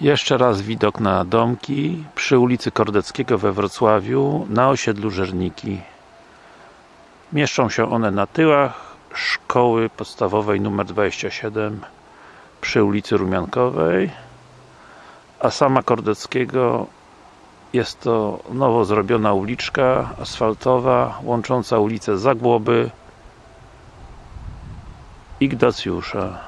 Jeszcze raz widok na domki przy ulicy Kordeckiego we Wrocławiu na osiedlu Żerniki. Mieszczą się one na tyłach szkoły podstawowej nr 27 przy ulicy Rumiankowej a sama Kordeckiego jest to nowo zrobiona uliczka asfaltowa łącząca ulicę Zagłoby i Gdacjusza